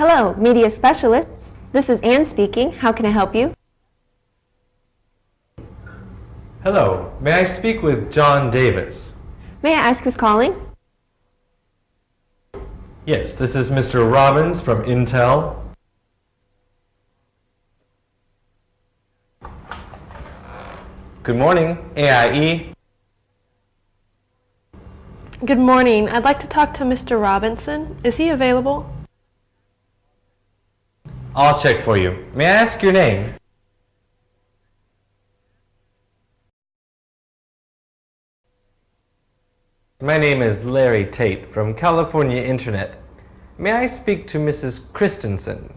Hello, media specialists. This is Ann speaking. How can I help you? Hello, may I speak with John Davis? May I ask who's calling? Yes, this is Mr. Robbins from Intel. Good morning, AIE. Good morning. I'd like to talk to Mr. Robinson. Is he available? I'll check for you. May I ask your name? My name is Larry Tate from California Internet. May I speak to Mrs. Christensen?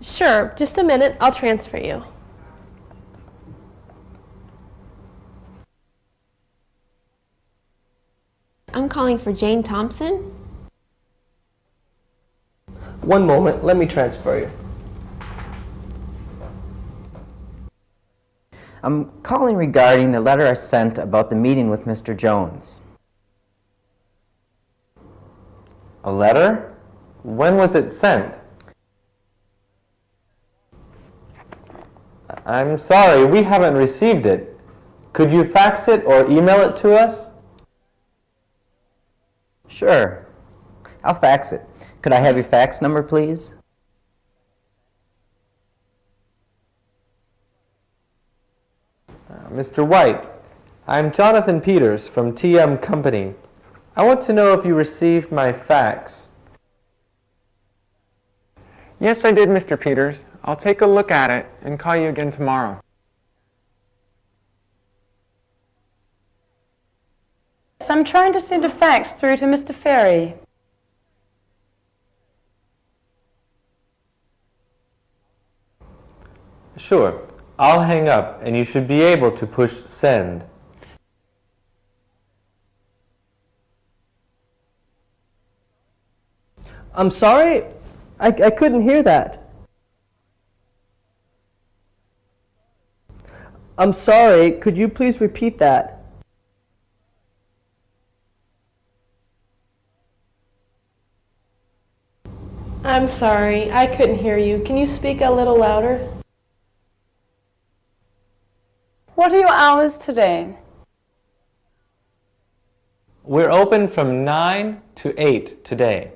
Sure. Just a minute. I'll transfer you. I'm calling for Jane Thompson. One moment, let me transfer you. I'm calling regarding the letter I sent about the meeting with Mr. Jones. A letter? When was it sent? I'm sorry, we haven't received it. Could you fax it or email it to us? Sure. I'll fax it. Could I have your fax number, please? Uh, Mr. White, I'm Jonathan Peters from TM Company. I want to know if you received my fax. Yes, I did, Mr. Peters. I'll take a look at it and call you again tomorrow. I'm trying to send a fax through to Mr. Ferry. Sure. I'll hang up and you should be able to push send. I'm sorry, I, I couldn't hear that. I'm sorry, could you please repeat that? I'm sorry. I couldn't hear you. Can you speak a little louder? What are your hours today? We're open from 9 to 8 today.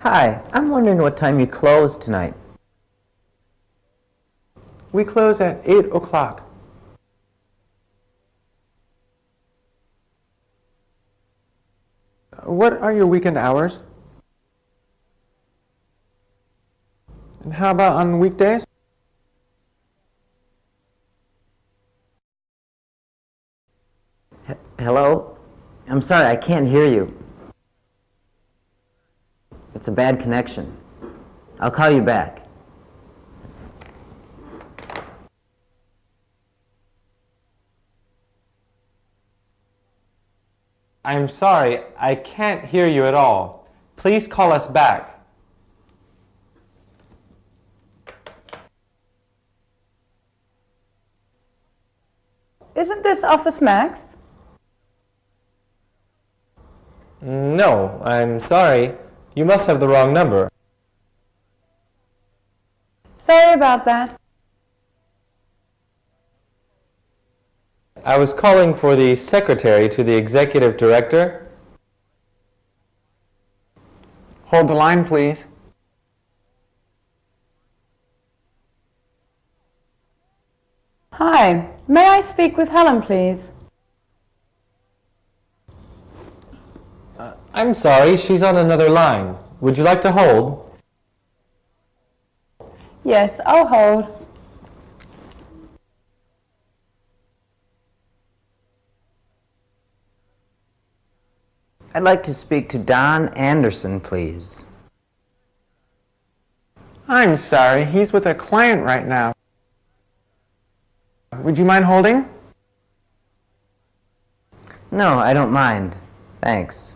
Hi, I'm wondering what time you close tonight. We close at 8 o'clock. Uh, what are your weekend hours? And how about on weekdays? H Hello? I'm sorry, I can't hear you. It's a bad connection. I'll call you back. I'm sorry, I can't hear you at all. Please call us back. Isn't this Office Max? No, I'm sorry. You must have the wrong number. Sorry about that. I was calling for the secretary to the executive director. Hold the line, please. Hi, may I speak with Helen, please? Uh, I'm sorry, she's on another line. Would you like to hold? Yes, I'll hold. I'd like to speak to Don Anderson, please. I'm sorry, he's with a client right now. Would you mind holding? No, I don't mind. Thanks.